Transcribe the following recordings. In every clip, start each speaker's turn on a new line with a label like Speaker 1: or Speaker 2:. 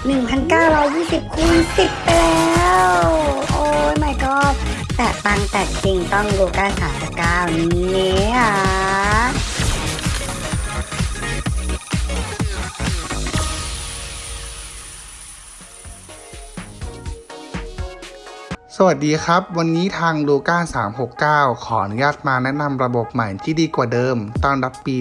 Speaker 1: 1,920คูณ10 ไปแล้ว โอ้ย my god แต่ตังแต่จริงต้องลูก้า39นี้อะ
Speaker 2: สวัสดีครับ วันนี้ทางลูก้า369 ขออนุญาตมาแนะนำระบบใหม่ที่ดีกว่าเดิม ต้อนรับปี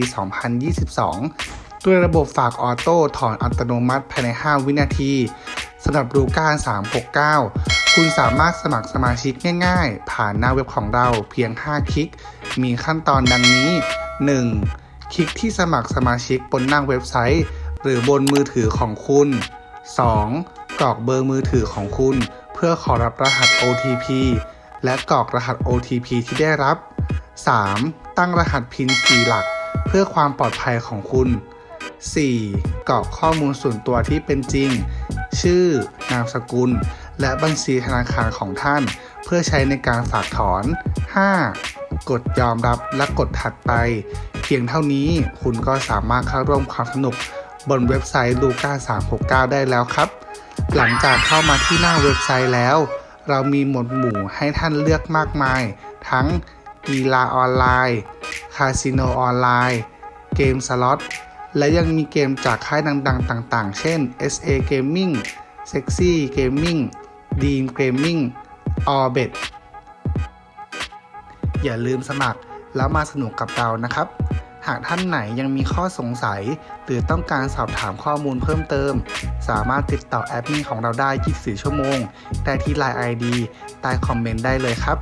Speaker 2: 2022 ด้วยระบบฝากออโต้ถอนอัตโนมัติภายใน 5 วินาทีสำหรับลูก้า369 คุณสามารถสมัครสมาชิกง่ายๆ ผ่านหน้าเว็บของเราเพียง 5 คลิก มีขั้นตอนดังนี้ 1. คลิกที่สมัครสมาชิกบนหน้าเว็บไซต์ หรือบนมือถือของคุณ 2. กรอกเบอร์มือถือของคุณ เพื่อขอรับรหัส OTP และกรอกรหัส OTP ที่ได้รับ 3. ตั้งรหัส PIN 4 หลัก เพื่อความปลอดภัยของคุณ 4. กรอกข้อมูลส่วนตัวที่เป็นจริง ชื่อ นามสกุล และบัญชีธนาคารของท่าน เพื่อใช้ในการฝากถอน 5. กดยอมรับและกดถัดไป เพียงเท่านี้คุณก็สามารถเข้าร่วมความสนุก บนเว็บไซต์ Luca 369 ได้แล้วครับ หลังจากเข้ามาที่หน้าเว็บไซต์แล้ว เรามีหมวดหมู่ให้ท่านเลือกมากมาย ทั้งกีฬาออนไลน์ คาสิโนออนไลน์ เกมสล็อต และยังมีเกมจากค่ายดังๆ ต่างๆ เช่น SA Gaming Sexy Gaming Dream Gaming Orbit อย่าลืมสมัครแล้วมาสนุกกับเรานะครับ หากท่านไหนยังมีข้อสงสัย หรือต้องการสอบถามข้อมูลเพิ่มเติม สามารถติดต่อแอดมินของเราได้ 24 ชั่วโมง ได้ที่ Line ID ใต้คอมเมนต์ได้เลยครับ